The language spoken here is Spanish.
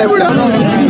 ¡Segura! ¡Segura!